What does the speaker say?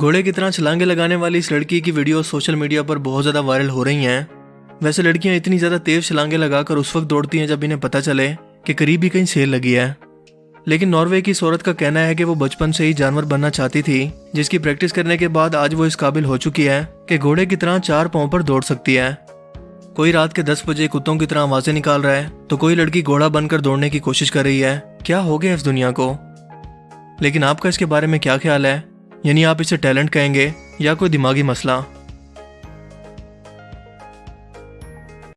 گھوڑے کی طرح چھلانگے لگانے والی اس لڑکی کی ویڈیو سوشل میڈیا پر بہت زیادہ وائرل ہو رہی ہیں۔ ویسے لڑکیاں اتنی زیادہ تیز چھلانگے لگا کر اس وقت دوڑتی ہیں جب انہیں پتہ چلے کہ قریب ہی کہیں سیل لگی ہے۔ لیکن ناروے کی صورت کا کہنا ہے کہ وہ بچپن سے ہی جانور بننا چاہتی تھی، جس کی پریکٹس کرنے کے بعد آج وہ اس قابل ہو چکی ہے کہ گھوڑے کی طرح چار پاؤں پر دوڑ سکتی ہے۔ کوئی رات کے دس بجے کتوں کی طرح آوازیں نکال رہا ہے تو کوئی لڑکی گھوڑا بن کر دوڑنے کی کوشش کر رہی ہے۔ کیا ہو گیا اس دنیا کو؟ لیکن آپ کا اس کے بارے میں کیا خیال ہے؟ یعنی آپ اسے ٹیلنٹ کہیں گے یا کوئی دماغی مسئلہ؟